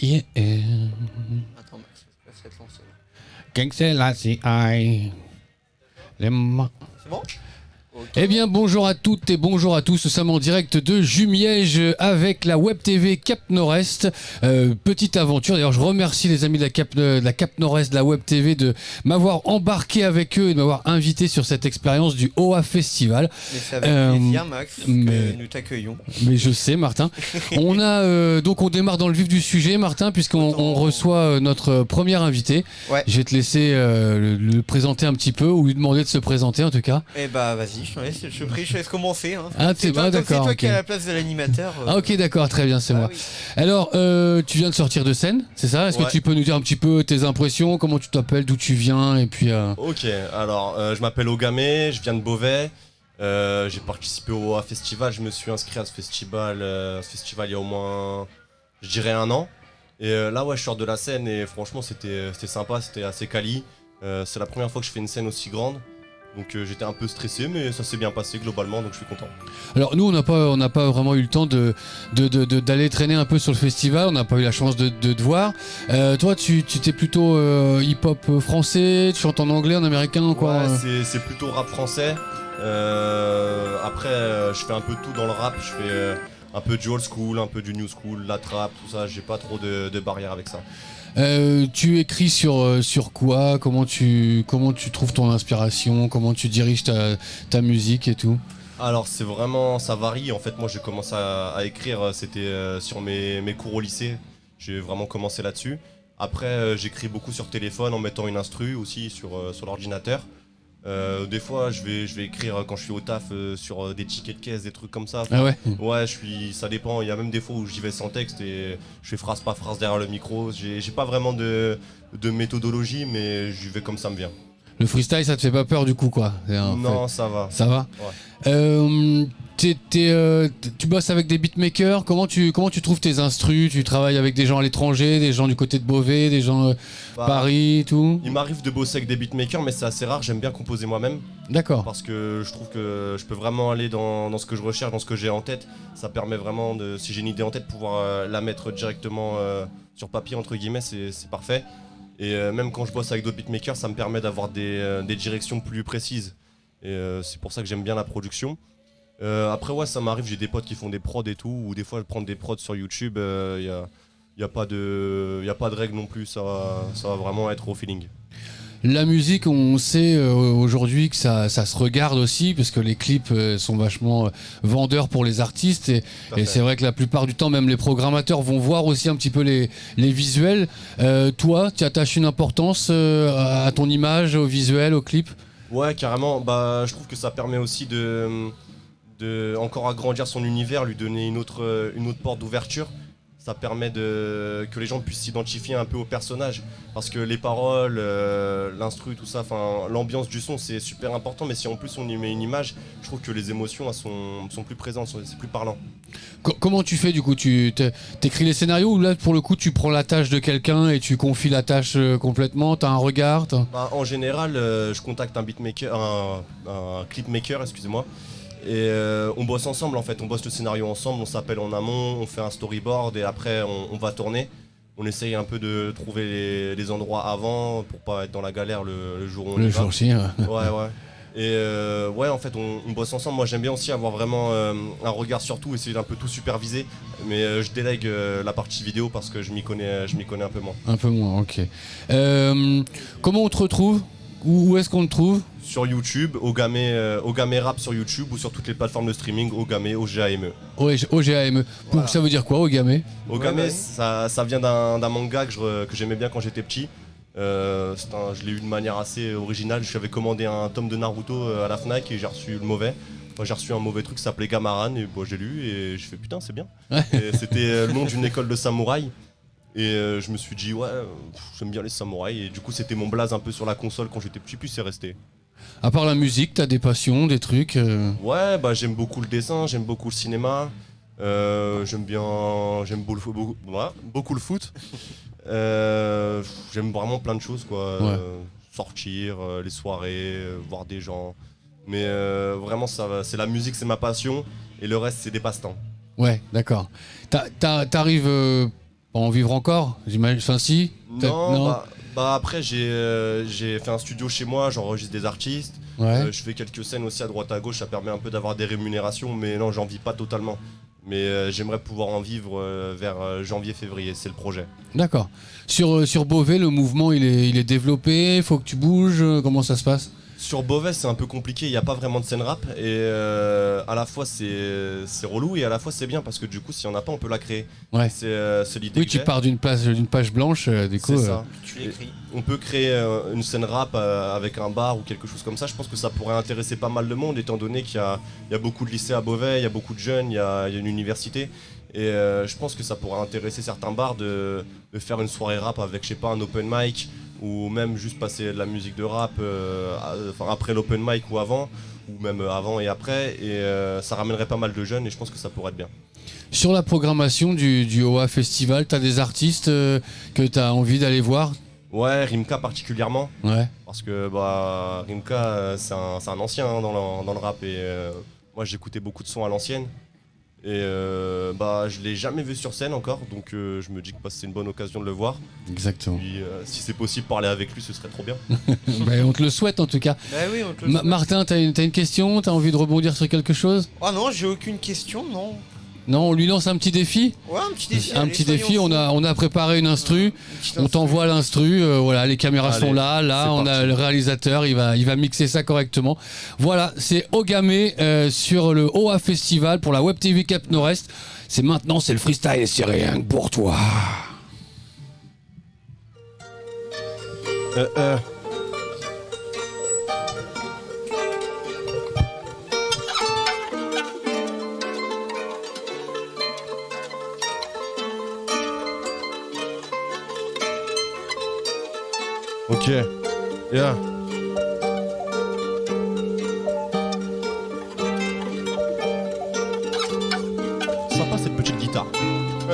Yeah. Attends, Max, je vais te lancer. Les C'est bon? Eh bien, bonjour à toutes et bonjour à tous. Nous sommes en direct de Jumièges avec la Web TV Cap Nord-Est. Euh, petite aventure. D'ailleurs, je remercie les amis de la Cap, de la Cap Nord-Est, de la Web TV, de m'avoir embarqué avec eux et de m'avoir invité sur cette expérience du OA Festival. Mais Euh, plaisir, Max, mais- que nous t'accueillons. Mais je sais, Martin. On a euh, donc on démarre dans le vif du sujet, Martin, puisqu'on on reçoit euh, notre premier invité. Ouais. Je vais te laisser euh, le, le présenter un petit peu ou lui demander de se présenter en tout cas. Eh bah, vas-y, je laisse, prie, je te laisse commencer. Hein. Ah, c'est ah, comme c'est d'accord, toi ok. qui es à la place de l'animateur. euh, Ah ok, d'accord, très bien, c'est bah moi. oui. Alors, euh, tu viens de sortir de scène, c'est ça? Est-ce Ouais. que tu peux nous dire un petit peu tes impressions, comment tu t'appelles, d'où tu viens? Et puis. euh, Ok, alors euh, je m'appelle Ogame, je viens de Beauvais. Euh, j'ai participé au festival, je me suis inscrit à ce festival, euh, ce festival il y a au moins, je dirais un an. Et euh, là ouais, je sors de la scène et franchement c'était c'était sympa, c'était assez quali. Euh, c'est la première fois que je fais une scène aussi grande. Donc euh, j'étais un peu stressé mais ça s'est bien passé globalement donc je suis content. Alors nous, on n'a pas, on n'a pas vraiment eu le temps de de- de- de- d'aller traîner un peu sur le festival. On n'a pas eu la chance de, de te voir. Euh, toi, tu tu t'es plutôt euh, hip-hop français. Tu chantes en anglais, en américain, quoi. Ouais, c'est- plutôt rap français. Après, je fais un peu tout dans le rap. Je fais un peu du old school, un peu du new school, la trap, tout ça. J'ai pas trop de, de barrières avec ça. Euh, tu écris sur, euh, sur quoi? Comment tu, comment tu trouves ton inspiration? Comment tu diriges ta, ta musique et tout? Alors, c'est vraiment, ça varie. En fait, moi, j'ai commencé à, à écrire, euh, c'était euh, sur mes, mes cours au lycée. J'ai vraiment commencé là-dessus. Après, euh, j'écris beaucoup sur téléphone en mettant une instru aussi sur, euh, sur l'ordinateur. Euh, des fois, je vais, je vais écrire quand je suis au taf euh, sur euh, des tickets de caisse, des trucs comme ça. Ah ouais Ouais, je suis, ça dépend. Il y a même des fois où j'y vais sans texte et je fais phrase par phrase derrière le micro. J'ai j'ai pas vraiment de, de méthodologie, mais j'y vais comme ça me vient. Le freestyle, ça te fait pas peur du coup, quoi non, ça va. Ça va Ouais. Euh, euh, Tu bosses avec des beatmakers comment tu, comment tu trouves tes instrus? Tu travailles avec des gens à l'étranger, des gens du côté de Beauvais, des gens euh, Bah, Paris, tout? Il m'arrive de bosser avec des beatmakers, mais c'est assez rare. J'aime bien composer moi-même D'accord. parce que je trouve que je peux vraiment aller dans, dans ce que je recherche, dans ce que j'ai en tête. Ça permet vraiment, de, si j'ai une idée en tête, pouvoir euh, la mettre directement sur papier, entre guillemets, c'est parfait. Et euh, même quand je bosse avec d'autres beatmakers, ça me permet d'avoir des, euh, directions plus précises. Et euh, c'est pour ça que j'aime bien la production. Après, ouais, ça m'arrive, j'ai des potes qui font des prods et tout, ou des fois, prendre des prods sur YouTube, il n'y a, y a, pas de- y non plus, ça va vraiment être au feeling. La musique, on sait euh, aujourd'hui que ça, ça se regarde aussi, parce que les clips euh, sont vachement euh, vendeurs pour les artistes. Et, c'est vrai que la plupart du temps, même les programmateurs vont voir aussi un petit peu les, les visuels. Euh, toi, tu attaches une importance à à ton image, au visuel, au clip? Ouais, carrément. Bah, je trouve que ça permet aussi de, de encore agrandir son univers, lui donner une autre, une autre porte d'ouverture. Ça permet de, que les gens puissent s'identifier un peu au personnage. Parce que les paroles, euh, l'instru, tout ça, l'ambiance du son, c'est super important. Mais si en plus on y met une image, je trouve que les émotions elles sont, sont plus présentes, c'est plus parlant. Co- comment tu fais du coup? Tu t'écris les scénarios ou là, pour le coup, tu prends la tâche de quelqu'un et tu confies la tâche euh, complètement? T'as un regard Bah, en général, euh, je contacte un beatmaker, un, un clipmaker, excusez-moi. Et euh, on bosse ensemble en fait, on bosse le scénario ensemble, on s'appelle en amont, on fait un storyboard et après on, on va tourner. On essaye un peu de trouver les, les endroits avant pour pas être dans la galère le, le jour où on Le y va. jour J, ouais. Ouais, ouais. Et euh, ouais, en fait, on, on bosse ensemble. Moi, j'aime bien aussi avoir vraiment euh, un regard sur tout, essayer d'un peu tout superviser. Mais euh, je délègue la partie vidéo parce que je m'y connais, je m'y connais un peu moins. Un peu moins, ok. Comment on te retrouve? Où, où est-ce qu'on te trouve Sur YouTube, Ogame, euh, Ogame Rap sur YouTube ou sur toutes les plateformes de streaming, Ogame, O-G-A-M-E. OGAME. Voilà. Ça veut dire quoi, Ogame Ogame, Ouais, ouais. Ça, ça vient d'un manga que je re- que j'aimais bien quand j'étais petit. Euh, un- je l'ai eu de manière assez originale. Je avais commandé un tome de Naruto euh, à la Fnac et j'ai reçu le mauvais. J'ai reçu un mauvais truc qui s'appelait Gamaran et bon, j'ai lu et je fais putain c'est bien. Ouais. Et C'était le nom d'une école de samouraï. Et euh, je me suis dit ouais, pff, j'aime bien les samouraïs. Et du coup c'était mon blaze un peu sur la console quand j'étais petit puis c'est resté. À part la musique, t'as des passions, des trucs euh, Ouais, bah j'aime beaucoup le dessin, j'aime beaucoup le cinéma, euh, j'aime bien, j'aime beau- beaucoup, le foot. Euh, j'aime vraiment plein de choses quoi. Ouais. Sortir, les soirées, voir des gens. Mais vraiment, ça, va- c'est la musique, c'est ma passion, et le reste, c'est des passe-temps. Ouais, d'accord. T'a- t'a- T'arrives en vivre encore J'imagine. Enfin, si Peut-être- Non, Bah, bah après j'ai euh, j'ai fait un studio chez moi, j'enregistre des artistes, Ouais. Euh, je fais quelques scènes aussi à droite à gauche, ça permet un peu d'avoir des rémunérations, mais non, j'en vis pas totalement. Mais euh, j'aimerais pouvoir en vivre euh, vers janvier-février, c'est le projet. D'accord. Sur, sur Beauvais, le mouvement, il est, il est développé, faut que tu bouges, comment ça se passe? Sur Beauvais, c'est un peu compliqué, il n'y a pas vraiment de scène rap, et euh, à la fois c'est c'est relou, et à la fois c'est bien, parce que du coup, s'il n'y en a pas, on peut la créer. Ouais. C'est euh, l'idée Oui, que tu j'ai. pars d'une place, d'une page blanche, euh, du coup. C'est euh, ça. Tu l'écris. On peut créer euh, une scène rap euh, avec un bar ou quelque chose comme ça. Je pense que ça pourrait intéresser pas mal de monde, étant donné qu'il y a, il y a beaucoup de lycées à Beauvais, il y a beaucoup de jeunes, il y a, il y a une université. Et euh, je pense que ça pourrait intéresser certains bars de, de faire une soirée rap avec, je sais pas, un open mic, ou même juste passer de la musique de rap euh, après l'open mic ou avant, ou même avant et après. Et euh, ça ramènerait pas mal de jeunes, et je pense que ça pourrait être bien. Sur la programmation du, du OA Festival, t'as des artistes euh, que t'as envie d'aller voir? Ouais, Rimka particulièrement. Ouais. Parce que bah, Rimka, c'est un, un ancien hein, dans, le, dans le rap et euh, moi j'écoutais beaucoup de sons à l'ancienne. Et euh, bah, je l'ai jamais vu sur scène encore, donc euh, je me dis que bah, c'est une bonne occasion de le voir. Exactement. Puis euh, si c'est possible, parler avec lui, ce serait trop bien. Ben, on te le souhaite en tout cas. Bah oui, on te le Ma- souhaite. Martin, t'as une, t'as une question? T'as envie de rebondir sur quelque chose? Ah non, j'ai aucune question, non. Non, on lui lance un petit défi? Ouais, un petit défi. Un allez, petit défi, on a, on a préparé une instru. On t'envoie l'instru, euh, voilà, les caméras Allez, sont là, là, on a le réalisateur, il va, il va mixer ça correctement. Voilà, c'est Ogamé euh, sur le OA Festival pour la Web TV Cap Nord-Est. C'est maintenant, c'est le freestyle c'est rien que pour toi. Euh, euh. Yeah.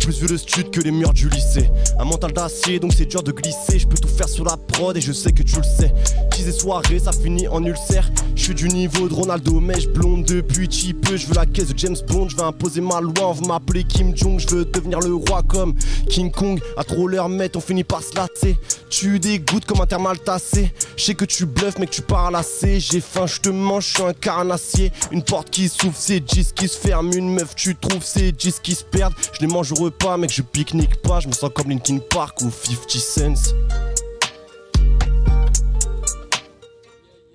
plus vu le stud que les murs du lycée. Un mental d'acier, donc c'est dur de glisser. Je peux tout faire sur la prod et je sais que tu le sais. Teaser soirée, ça finit en ulcère. Je suis du niveau de Ronaldo, mèche blonde depuis peu. Je veux la caisse de James Bond, je veux imposer ma loi. On veut m'appeler Kim Jong, je veux devenir le roi comme King Kong. À trop leur mettre, on finit par se lasser. Tu dégoûtes comme un thermal tassé. Je sais que tu bluffes, mais que tu parles assez. J'ai faim, je te mange, je suis un carnassier. Une porte qui s'ouvre, c'est 10 qui se ferme. Une meuf, tu trouves, c'est 10 qui se perdent. Je les mange repas, mec, je pique-nique pas. Je me sens comme Linkin Park ou 50 Cents.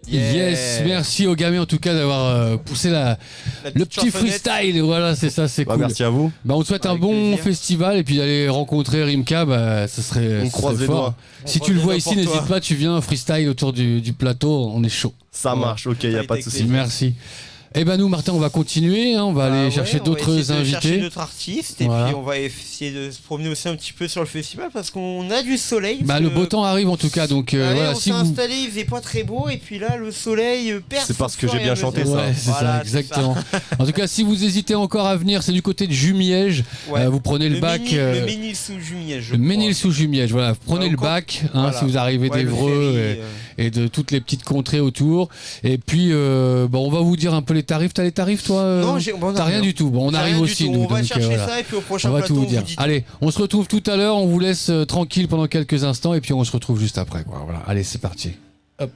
Yeah. Yes, merci Ogamé en tout cas d'avoir euh, poussé la, La le petit freestyle. Voilà, c'est ça, c'est Bah, cool. Merci à vous. Bah, on te souhaite un bon plaisir. festival et puis d'aller rencontrer Rimka, bah, ça serait, On ça croise serait les fort. doigts. Si On tu le vois ici, n'hésite pas, tu viens freestyle autour du, du plateau, on est chaud. Ça marche, ok, y a Ça a pas de souci. Merci. Eh ben nous, Martin, on va continuer, hein, on va Bah aller ouais, chercher on va d'autres essayer de chercher invités. d'autres artistes et Voilà. puis on va essayer de se promener aussi un petit peu sur le festival parce qu'on a du soleil. Bah, le beau temps arrive en tout cas, donc euh, voilà, on si s'est vous... installé, il faisait pas très beau et puis là le soleil perce. C'est parce que j'ai bien chanté, ça. Ouais, c'est Voilà, ça, exactement. en tout cas, si vous hésitez encore à venir, c'est du côté de Jumiège. Ouais. Euh, vous prenez le, bac. Ménil, euh, le Ménil sous Jumiège. le. Ménil sous Jumiège, voilà. Vous prenez le bac, hein, si vous arrivez d'Evreux et, de toutes les petites contrées autour. Et puis, euh, bon, on va vous dire un peu les tarifs. T'as les tarifs, toi euh Non, T'as rien du tout. Bon, on arrive aussi, tout. nous. On va donc, euh, chercher voilà. ça et puis au prochain On va plateau, tout vous dire. vous. Allez, on se retrouve tout à l'heure. On vous laisse euh, tranquille pendant quelques instants et puis on se retrouve juste après. Quoi. Voilà. Allez, c'est parti. Hop.